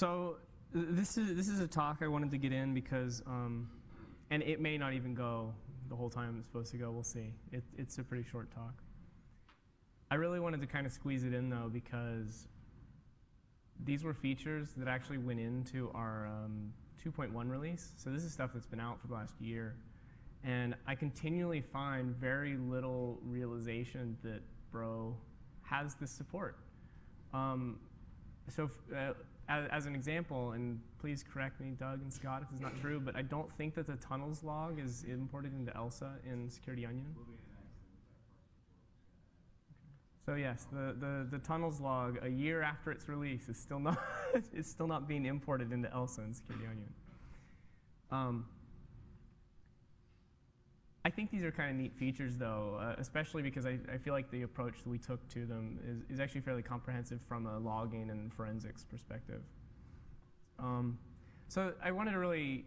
So this is this is a talk I wanted to get in because, um, and it may not even go the whole time it's supposed to go. We'll see. It, it's a pretty short talk. I really wanted to kind of squeeze it in though because these were features that actually went into our um, 2.1 release. So this is stuff that's been out for the last year. And I continually find very little realization that Bro has this support. Um, so uh, as, as, an example, and please correct me, Doug and Scott, if it's not true, but I don't think that the tunnels log is imported into ELSA in Security Onion. So yes, the, the, the tunnels log a year after its release is still not is still not being imported into ELSA in Security Onion. Um, I think these are kind of neat features, though, uh, especially because I, I, feel like the approach that we took to them is, is actually fairly comprehensive from a logging and forensics perspective. Um, so I wanted to really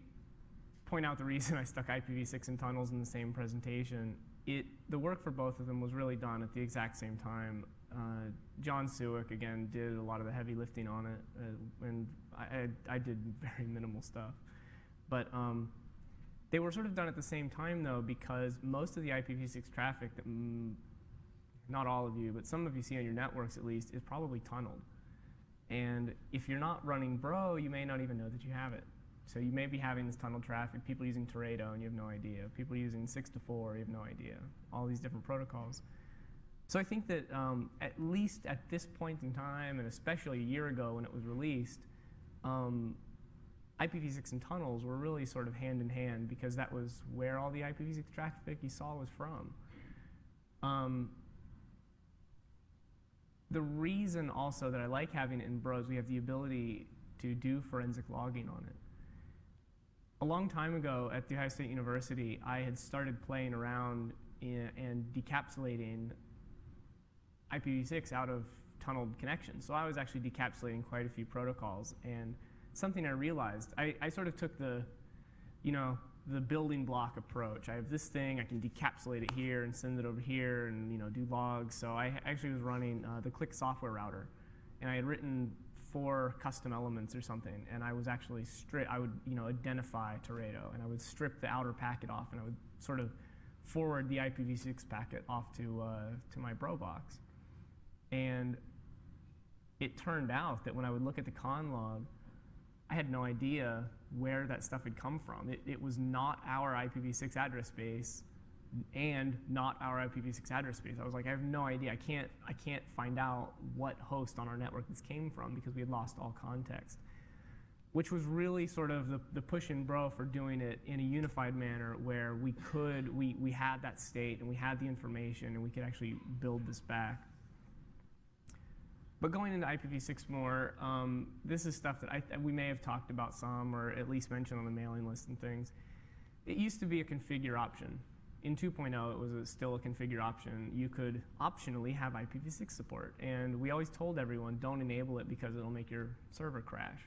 point out the reason I stuck IPv6 and tunnels in the same presentation. It, the work for both of them was really done at the exact same time. Uh, John Siwek, again, did a lot of the heavy lifting on it, uh, and I, I, I, did very minimal stuff. But um, they were sort of done at the same time, though, because most of the IPv6 traffic that mm, not all of you, but some of you see on your networks at least, is probably tunneled. And if you're not running Bro, you may not even know that you have it. So you may be having this tunnel traffic, people using Teredo, and you have no idea. People using 6 to 4, you have no idea. All these different protocols. So I think that um, at least at this point in time, and especially a year ago when it was released, um, IPv6 and tunnels were really sort of hand in hand because that was where all the IPv6 traffic you saw was from. Um, the reason also that I like having it in Bros, we have the ability to do forensic logging on it. A long time ago at The Ohio State University, I had started playing around in, and decapsulating IPv6 out of tunneled connections. So I was actually decapsulating quite a few protocols. and something I realized. I, I sort of took the, you know, the building block approach. I have this thing, I can decapsulate it here and send it over here and you know do logs. So I actually was running uh, the Click software router, and I had written four custom elements or something, and I was actually strip. I would you know identify Teredo, and I would strip the outer packet off, and I would sort of forward the IPv6 packet off to uh, to my bro box, and it turned out that when I would look at the con log, I had no idea where that stuff had come from. It, it was not our IPv6 address space and not our IPv6 address space. I was like, I have no idea. I can't, I can't find out what host on our network this came from because we had lost all context. Which was really sort of the, the push and bro for doing it in a unified manner where we could, we, we had that state and we had the information and we could actually build this back. But going into IPv6 more, um, this is stuff that I, we may have talked about some or at least mentioned on the mailing list and things. It used to be a configure option. In 2.0, it was a, still a configure option. You could optionally have IPv6 support. And we always told everyone, don't enable it because it'll make your server crash.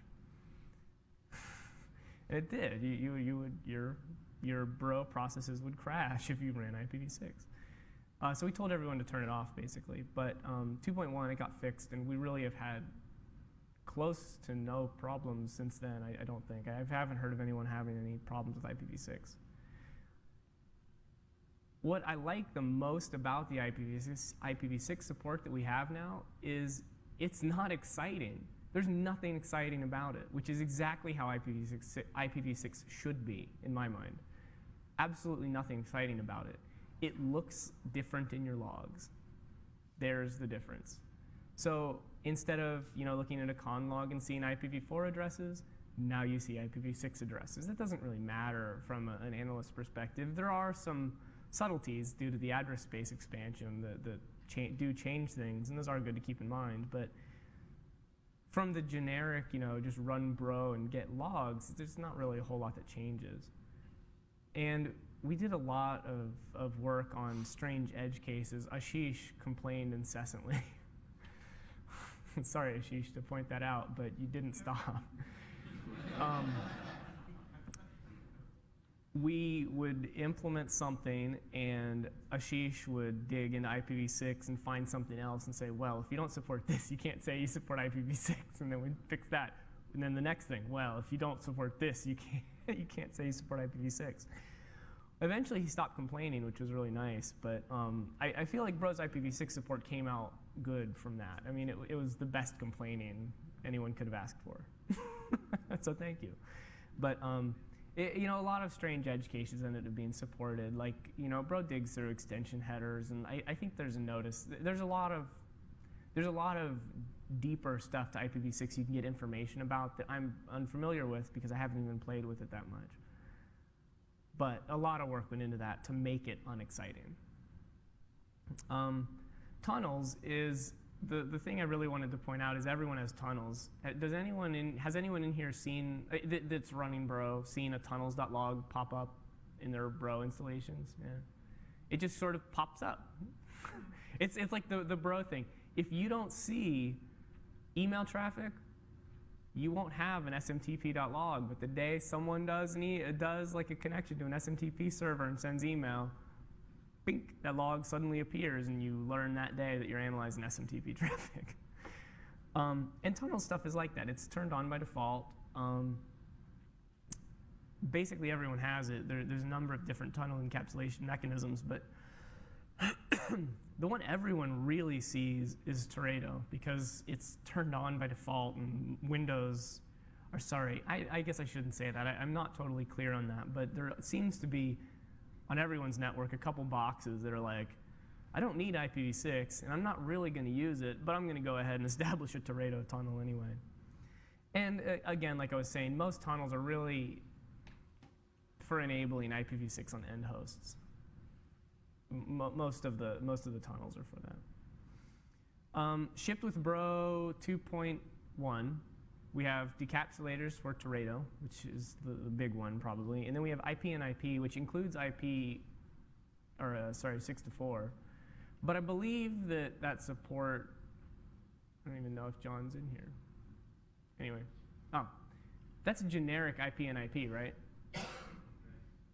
and it did. You, you, you would, your, your bro processes would crash if you ran IPv6. Uh, so we told everyone to turn it off, basically. But um, 2.1, it got fixed, and we really have had close to no problems since then, I, I, don't think. I haven't heard of anyone having any problems with IPv6. What I like the most about the IPv6, IPv6 support that we have now is it's not exciting. There's nothing exciting about it, which is exactly how IPv6, IPv6 should be, in my mind. Absolutely nothing exciting about it it looks different in your logs. There's the difference. So instead of you know, looking at a con log and seeing IPv4 addresses, now you see IPv6 addresses. It doesn't really matter from a, an analyst perspective. There are some subtleties due to the address space expansion that, that cha do change things, and those are good to keep in mind. But from the generic, you know, just run bro and get logs, there's not really a whole lot that changes. And we did a lot of, of work on strange edge cases. Ashish complained incessantly. Sorry, Ashish, to point that out, but you didn't stop. um, we would implement something, and Ashish would dig into IPv6 and find something else and say, well, if you don't support this, you can't say you support IPv6, and then we'd fix that. And then the next thing, well, if you don't support this, you can't, you can't say you support IPv6. Eventually, he stopped complaining, which was really nice. But um, I, I, feel like Bro's IPv6 support came out good from that. I mean, it, it was the best complaining anyone could have asked for. so thank you. But um, it, you know, a lot of strange edge cases ended up being supported. Like, you know, Bro digs through extension headers, and I, I think there's a notice. There's a lot of there's a lot of deeper stuff to IPv6 you can get information about that I'm unfamiliar with because I haven't even played with it that much. But a lot of work went into that to make it unexciting. Um, tunnels is the, the thing I really wanted to point out is everyone has tunnels. Uh, does anyone in, has anyone in here seen, uh, that, that's running Bro, seen a tunnels.log pop up in their Bro installations? Yeah. It just sort of pops up. it's, it's like the, the Bro thing. If you don't see email traffic, you won't have an smtp.log. But the day someone does, an does like a connection to an SMTP server and sends email, bink, that log suddenly appears, and you learn that day that you're analyzing SMTP traffic. um, and tunnel stuff is like that. It's turned on by default. Um, basically, everyone has it. There, there's a number of different tunnel encapsulation mechanisms, but the one everyone really sees is Teredo because it's turned on by default and Windows, or sorry, I, I guess I shouldn't say that. I, I'm not totally clear on that, but there seems to be on everyone's network a couple boxes that are like, I don't need IPv6, and I'm not really going to use it, but I'm going to go ahead and establish a Teredo tunnel anyway. And uh, again, like I was saying, most tunnels are really for enabling IPv6 on end hosts. Most of the most of the tunnels are for that. Um, shipped with Bro 2.1 we have decapsulators for Teredo, which is the, the, big one probably. And then we have IP and IP, which includes IP, or uh, sorry, 6 to 4. But I believe that that support, I don't even know if John's in here. Anyway, oh, that's a generic IP and IP, right?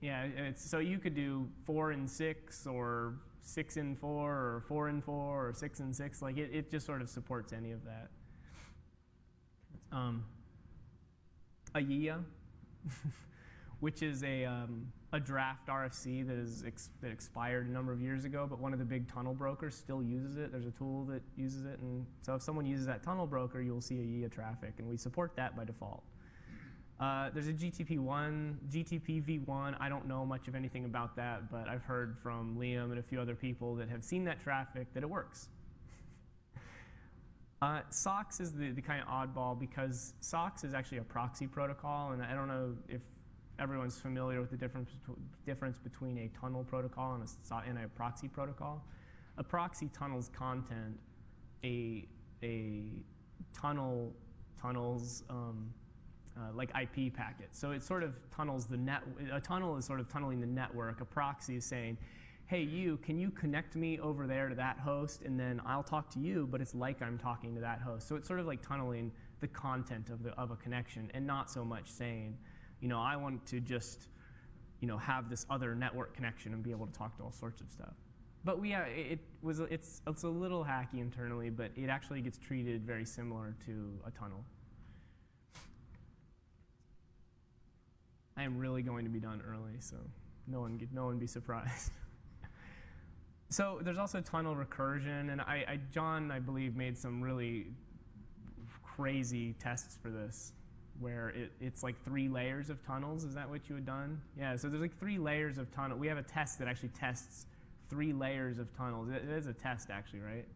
Yeah, so you could do 4 and 6 or 6 and 4 or 4 and 4 or 6 and 6. Like it, it just sort of supports any of that. Um, AYIYA, which is a, um, a draft RFC that, is ex that expired a number of years ago, but one of the big tunnel brokers still uses it. There's a tool that uses it, and so if someone uses that tunnel broker, you'll see AYIYA traffic, and we support that by default. Uh, there's a GTP1, GTP v1. I don't know much of anything about that, but I've heard from Liam and a few other people that have seen that traffic that it works. Uh, SOCKS is the, the kind of oddball because SOCKS is actually a proxy protocol, and I don't know if everyone's familiar with the difference, difference between a tunnel protocol and a, and a proxy protocol. A proxy tunnels content, a, a tunnel tunnels um, uh, like IP packets. So it sort of tunnels the net. A tunnel is sort of tunneling the network. A proxy is saying, hey, you, can you connect me over there to that host? And then I'll talk to you, but it's like I'm talking to that host. So it's sort of like tunneling the content of, the, of a connection and not so much saying, you know, I want to just, you know, have this other network connection and be able to talk to all sorts of stuff. But we, uh, it was, it's, it's a little hacky internally, but it actually gets treated very similar to a tunnel. I am really going to be done early, so no one, get, no one be surprised. So there's also tunnel recursion, and I, I, John, I believe, made some really crazy tests for this, where it, it's like three layers of tunnels. Is that what you had done? Yeah, so there's like three layers of tunnel. We have a test that actually tests three layers of tunnels. it, it is a test, actually, right?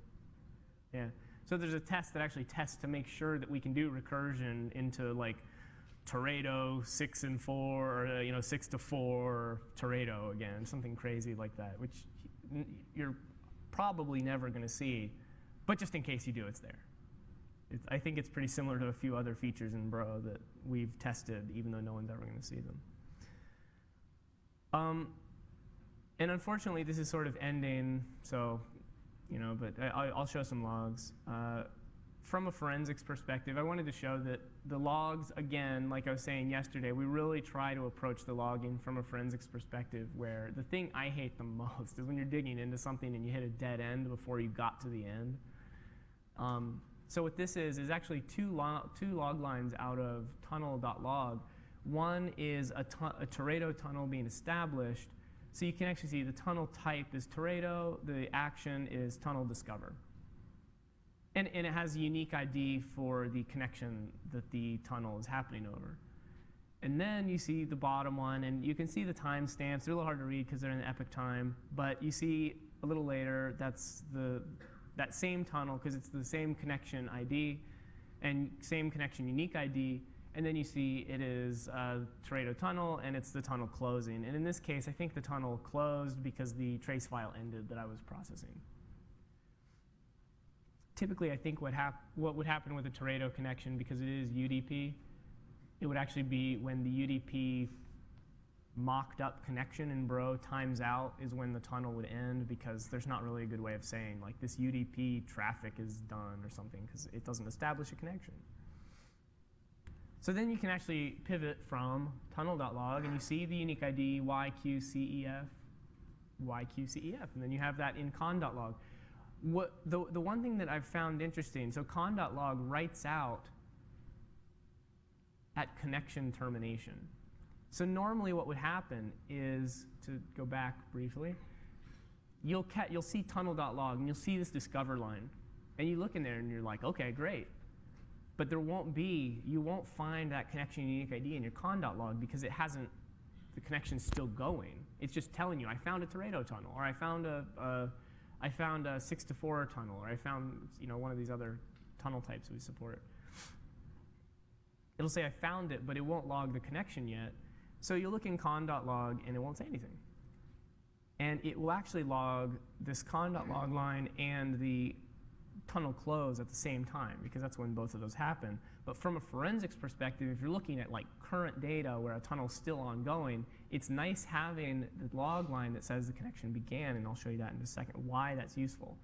Yeah. So there's a test that actually tests to make sure that we can do recursion into like Teredo six and four, or uh, you know six to four Teredo again, something crazy like that, which you're probably never going to see, but just in case you do, it's there. It's, I think it's pretty similar to a few other features in Bro that we've tested, even though no one's ever going to see them. Um, and unfortunately, this is sort of ending, so, you know, but I, will show some logs. Uh, from a forensics perspective, I wanted to show that the logs, again, like I was saying yesterday, we really try to approach the logging from a forensics perspective where the thing I hate the most is when you're digging into something and you hit a dead end before you got to the end. Um, So what this is is actually two, lo two log lines out of tunnel.log. One is a, a Teredo tunnel being established. So you can actually see the tunnel type is Teredo, the action is tunnel discover. And, and it has a unique ID for the connection that the tunnel is happening over. And then you see the bottom one, and you can see the timestamps. They're a little hard to read because they're in epoch time, but you see a little later, that's the, that same tunnel because it's the same connection ID and same connection unique ID. And then you see it is uh, Teredo tunnel, and it's the tunnel closing. And in this case, I think the tunnel closed because the trace file ended that I was processing typically I think what, hap what would happen with a Teredo connection, because it is UDP, it would actually be when the UDP mocked up connection in Bro times out is when the tunnel would end because there's not really a good way of saying like this UDP traffic is done or something because it doesn't establish a connection. So then you can actually pivot from tunnel.log and you see the unique ID YQCEF, YQCEF, and then you have that in con.log what, the, the one thing that I've found interesting, so con.log writes out at connection termination. So normally what would happen is, to go back briefly, you'll, you'll see tunnel.log and you'll see this discover line. And you look in there and you're like, okay, great. But there won't be, you won't find that connection unique ID in your con.log because it hasn't, the connection's still going. It's just telling you, I found a Teredo tunnel, or I found a, a I found a six to four tunnel, or I found you know one of these other tunnel types we support. It'll say I found it, but it won't log the connection yet. So you'll look in con.log and it won't say anything. And it will actually log this con.log line and the tunnel close at the same time because that's when both of those happen. But from a forensics perspective, if you're looking at like current data where a tunnel's still ongoing, it's nice having the log line that says the connection began, and I'll show you that in a second, why that's useful.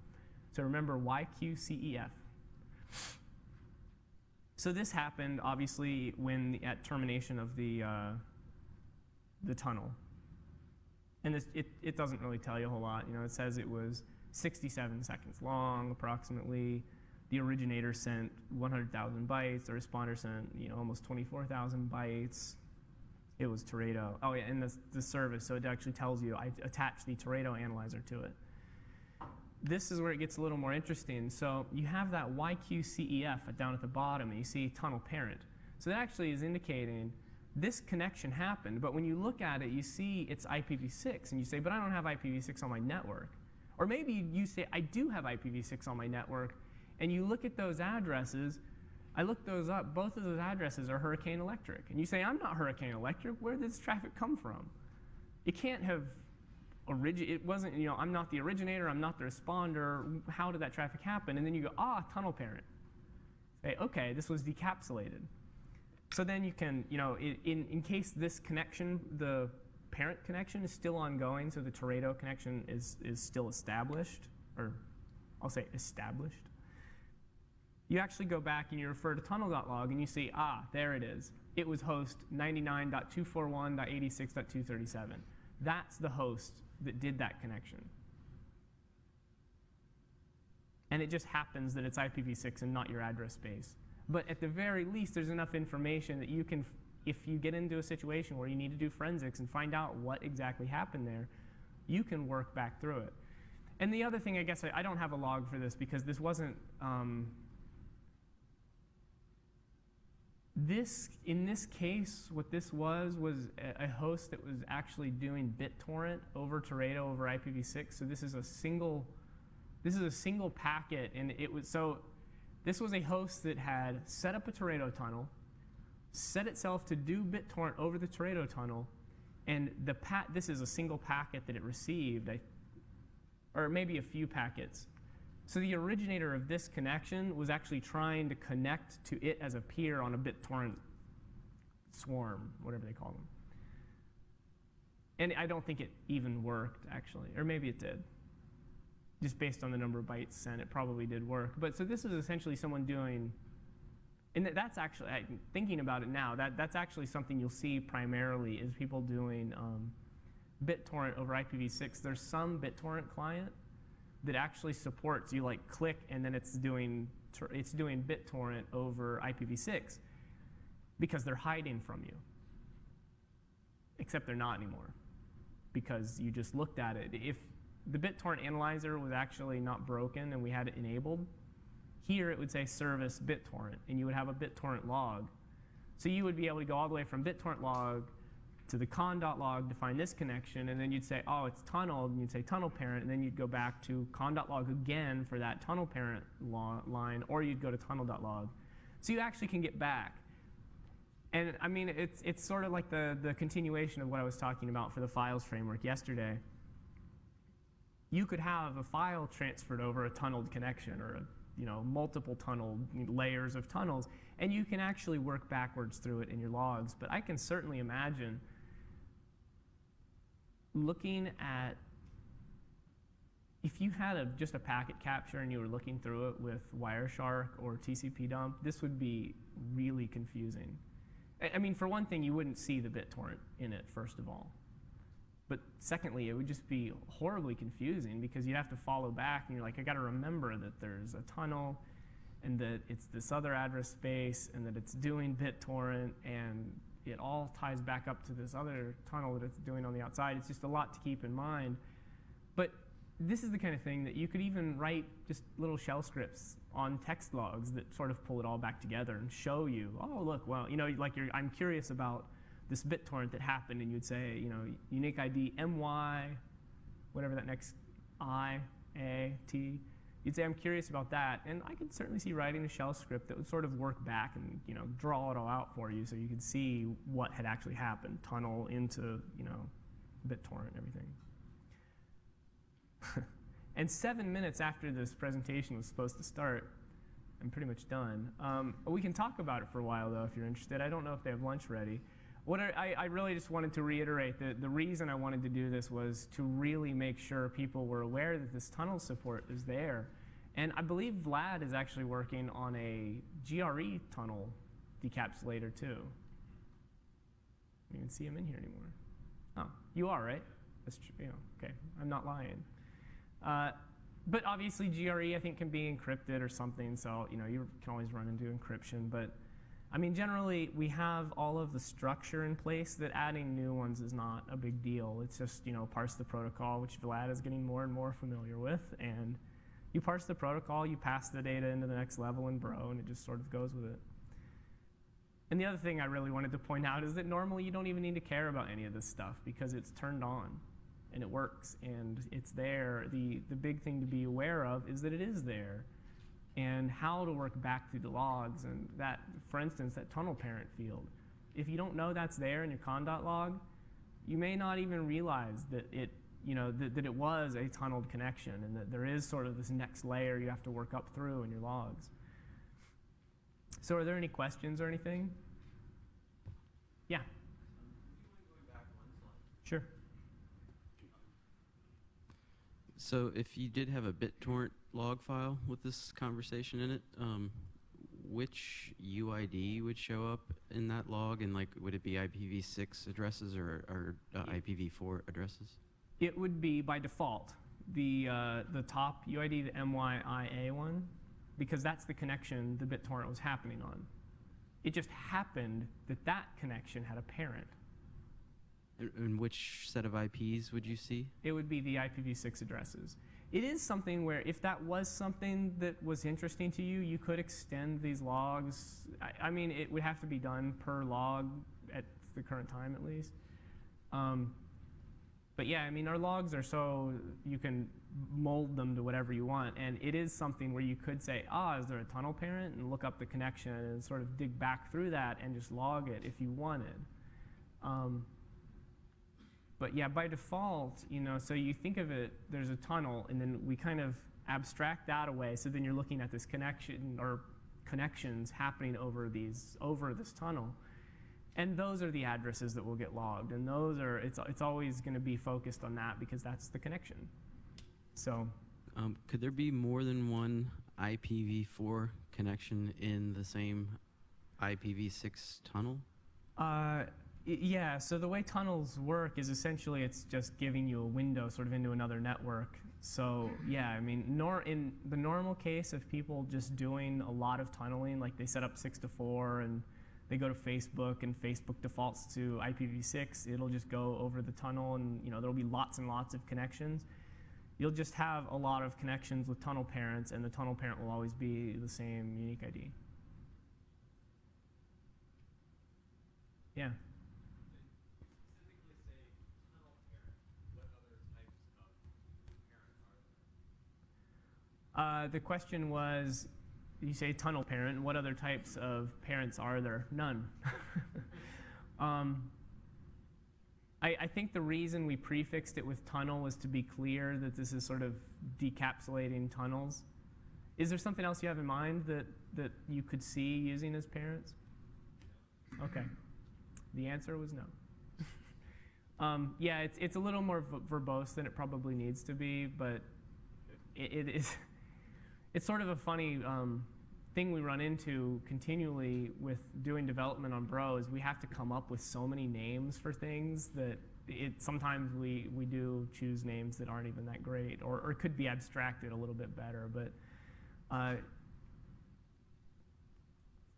So remember YQCEF. So this happened obviously when at termination of the, uh, the tunnel. And it, it doesn't really tell you a whole lot. You know, it says it was 67 seconds long, approximately. The originator sent 100,000 bytes. The responder sent, you know, almost 24,000 bytes. It was Teredo. Oh yeah, and the, the service, so it actually tells you, I attached the Teredo analyzer to it. This is where it gets a little more interesting. So you have that YQCEF down at the bottom, and you see tunnel parent. So that actually is indicating this connection happened, but when you look at it, you see it's IPv6, and you say, but I don't have IPv6 on my network. Or maybe you say, I do have IPv6 on my network, and you look at those addresses, I looked those up, both of those addresses are Hurricane Electric. And you say, I'm not Hurricane Electric, where did this traffic come from? It can't have origi it wasn't, you know, I'm not the originator, I'm not the responder, how did that traffic happen? And then you go, ah, tunnel parent. Say, okay, this was decapsulated. So then you can, you know, in, in case this connection, the parent connection is still ongoing, so the Teredo connection is, is still established, or I'll say established. You actually go back and you refer to tunnel.log and you see, ah, there it is. It was host 99.241.86.237. That's the host that did that connection. And it just happens that it's IPv6 and not your address space. But at the very least, there's enough information that you can if you get into a situation where you need to do forensics and find out what exactly happened there, you can work back through it. And the other thing, I guess, I, I don't have a log for this because this wasn't, um, this, in this case, what this was, was a, host that was actually doing BitTorrent over Teredo over IPv6. So this is a single, this is a single packet, and it was, so this was a host that had set up a Teredo tunnel, set itself to do BitTorrent over the Teredo tunnel, and the pat this is a single packet that it received, I, or maybe a few packets. So the originator of this connection was actually trying to connect to it as a peer on a BitTorrent swarm, whatever they call them. And I don't think it even worked, actually. Or maybe it did. Just based on the number of bytes sent, it probably did work. But so this is essentially someone doing and that's actually, thinking about it now, that, that's actually something you'll see primarily is people doing um, BitTorrent over IPv6. There's some BitTorrent client that actually supports, you like click and then it's doing it's doing BitTorrent over IPv6 because they're hiding from you. Except they're not anymore because you just looked at it. If the BitTorrent analyzer was actually not broken and we had it enabled, here it would say service BitTorrent, and you would have a BitTorrent log. So you would be able to go all the way from BitTorrent log to the con.log to find this connection, and then you'd say, oh, it's tunneled, and you'd say tunnel parent, and then you'd go back to con.log again for that tunnel parent line, or you'd go to tunnel.log. So you actually can get back. And I mean, it's, it's sort of like the, the continuation of what I was talking about for the files framework yesterday. You could have a file transferred over a tunneled connection or a, you know, multiple tunneled layers of tunnels, and you can actually work backwards through it in your logs. But I can certainly imagine looking at if you had a, just a packet capture and you were looking through it with Wireshark or TCP dump, this would be really confusing. I, I mean, for one thing, you wouldn't see the BitTorrent in it, first of all. But secondly, it would just be horribly confusing because you'd have to follow back and you're like, I got to remember that there's a tunnel and that it's this other address space and that it's doing BitTorrent and it all ties back up to this other tunnel that it's doing on the outside. It's just a lot to keep in mind. But this is the kind of thing that you could even write just little shell scripts on text logs that sort of pull it all back together and show you, oh, look, well, you know, like you're, I'm curious about this BitTorrent that happened, and you'd say, you know, unique ID MY, whatever that next I, A, T. You'd say, I'm curious about that. And I could certainly see writing a shell script that would sort of work back and, you know, draw it all out for you so you could see what had actually happened, tunnel into, you know, BitTorrent and everything. and seven minutes after this presentation was supposed to start, I'm pretty much done. Um, we can talk about it for a while, though, if you're interested. I don't know if they have lunch ready. What I, I really just wanted to reiterate that the reason I wanted to do this was to really make sure people were aware that this tunnel support is there. And I believe Vlad is actually working on a GRE tunnel decapsulator too. You can see him in here anymore. Oh, you are, right? That's true. Okay, I'm not lying. Uh, but obviously, GRE I think can be encrypted or something, so you know you can always run into encryption. But I mean, generally, we have all of the structure in place that adding new ones is not a big deal. It's just, you know, parse the protocol, which Vlad is getting more and more familiar with. And you parse the protocol, you pass the data into the next level in Bro, and it just sort of goes with it. And the other thing I really wanted to point out is that normally you don't even need to care about any of this stuff because it's turned on and it works and it's there. The, the big thing to be aware of is that it is there and how to work back through the logs and that, for instance, that tunnel parent field. If you don't know that's there in your con.log, you may not even realize that it, you know, that, that it was a tunneled connection and that there is sort of this next layer you have to work up through in your logs. So are there any questions or anything? Yeah. Sure. So if you did have a BitTorrent log file with this conversation in it, um, which UID would show up in that log, and like, would it be IPv6 addresses or, or uh, IPv4 addresses? It would be by default the uh, the top UID, the MYIA one, because that's the connection the BitTorrent was happening on. It just happened that that connection had a parent. And, and which set of IPs would you see? It would be the IPv6 addresses. It is something where if that was something that was interesting to you, you could extend these logs. I, I mean, it would have to be done per log at the current time, at least. Um, but yeah, I mean, our logs are so you can mold them to whatever you want, and it is something where you could say, ah, is there a tunnel parent, and look up the connection and sort of dig back through that and just log it if you wanted. Um, but yeah, by default, you know, so you think of it, there's a tunnel, and then we kind of abstract that away. So then you're looking at this connection or connections happening over these over this tunnel. And those are the addresses that will get logged. And those are, it's, it's always going to be focused on that because that's the connection. So, Um, could there be more than one IPv4 connection in the same IPv6 tunnel? uh, yeah, so the way tunnels work is essentially it's just giving you a window sort of into another network. So yeah, I mean, nor in the normal case of people just doing a lot of tunneling, like they set up six to four and they go to Facebook and Facebook defaults to IPv6, it'll just go over the tunnel and you know there'll be lots and lots of connections. You'll just have a lot of connections with tunnel parents, and the tunnel parent will always be the same unique ID. Yeah. Uh, the question was, you say tunnel parent. What other types of parents are there? None. um, I, I think the reason we prefixed it with tunnel was to be clear that this is sort of decapsulating tunnels. Is there something else you have in mind that, that you could see using as parents? Okay. The answer was no. um, yeah, it's, it's a little more verbose than it probably needs to be, but it, it is. It's sort of a funny um, thing we run into continually with doing development on Bro is we have to come up with so many names for things that it sometimes we, we do choose names that aren't even that great or, or could be abstracted a little bit better. But uh,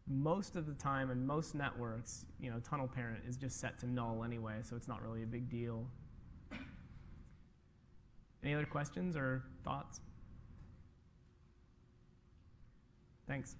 most of the time in most networks, you know, tunnel parent is just set to null anyway, so it's not really a big deal. Any other questions or thoughts? Thanks.